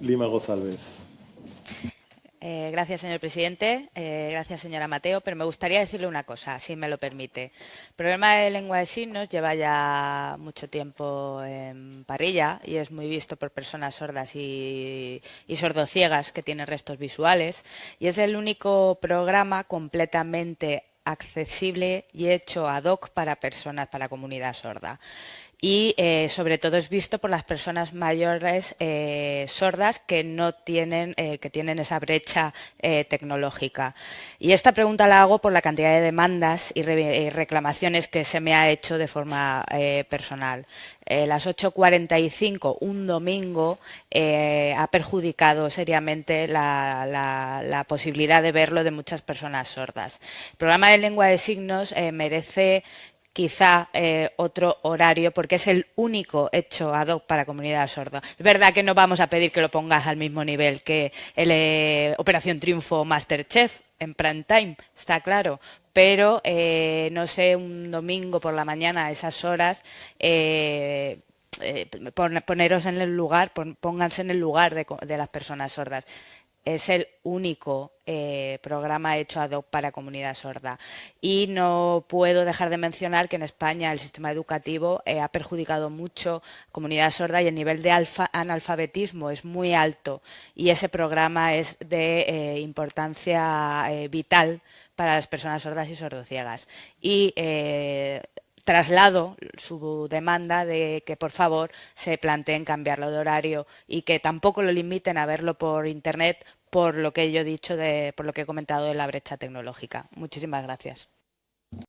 Lima González. Eh, gracias, señor presidente. Eh, gracias, señora Mateo. Pero me gustaría decirle una cosa, si me lo permite. El problema de lengua de signos lleva ya mucho tiempo en parrilla y es muy visto por personas sordas y, y sordociegas que tienen restos visuales. Y es el único programa completamente accesible y hecho ad hoc para personas, para comunidad sorda y eh, sobre todo es visto por las personas mayores eh, sordas que no tienen, eh, que tienen esa brecha tecnológica. Y esta pregunta la hago por la cantidad de demandas y, reclamaciones que se me ha hecho de forma personal. las 8.45, un domingo, ha perjudicado seriamente la, posibilidad de verlo de muchas personas sordas. El programa de lengua de signos merece quizá eh, otro horario, porque es el único hecho ad hoc para comunidad sorda. Es verdad que no vamos a pedir que lo pongas al mismo nivel que el eh, Operación Triunfo Masterchef en prime time, está claro, pero eh, no sé, un domingo por la mañana a esas horas poneros en el lugar, pónganse en el lugar de las personas sordas es el único eh, programa hecho ad hoc para comunidad sorda. Y no puedo dejar de mencionar que en España el sistema educativo eh, ha perjudicado mucho comunidad sorda y el nivel de analfabetismo es muy alto y ese programa es de eh, importancia vital para las personas sordas y sordociegas. Traslado su demanda de que por favor se planteen cambiarlo de horario y que tampoco lo limiten a verlo por internet por lo que yo he dicho, de, por lo que he comentado de la brecha tecnológica. Muchísimas gracias.